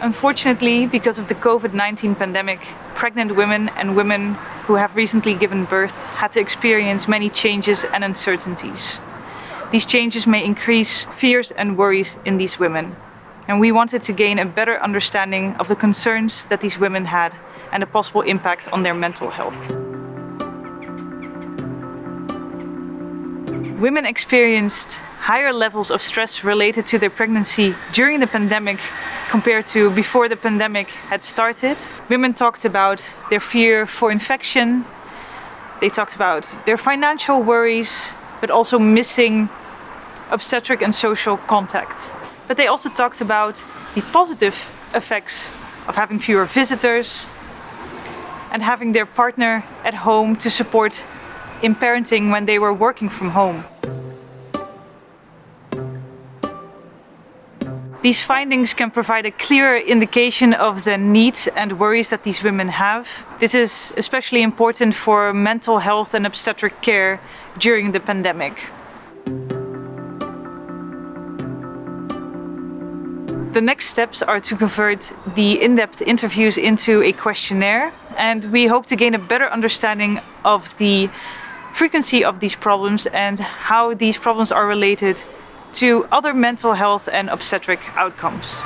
Unfortunately, because of the COVID-19 pandemic, pregnant women and women who have recently given birth had to experience many changes and uncertainties. These changes may increase fears and worries in these women. And we wanted to gain a better understanding of the concerns that these women had and the possible impact on their mental health. Women experienced higher levels of stress related to their pregnancy during the pandemic compared to before the pandemic had started. Women talked about their fear for infection. They talked about their financial worries, but also missing obstetric and social contact. But they also talked about the positive effects of having fewer visitors and having their partner at home to support in parenting when they were working from home. These findings can provide a clearer indication of the needs and worries that these women have. This is especially important for mental health and obstetric care during the pandemic. The next steps are to convert the in-depth interviews into a questionnaire and we hope to gain a better understanding of the frequency of these problems and how these problems are related to other mental health and obstetric outcomes.